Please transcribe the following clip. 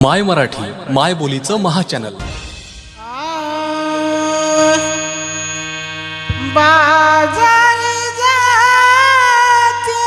माय मराठी माय बोलीचं महाचॅनल. बाजारी जाते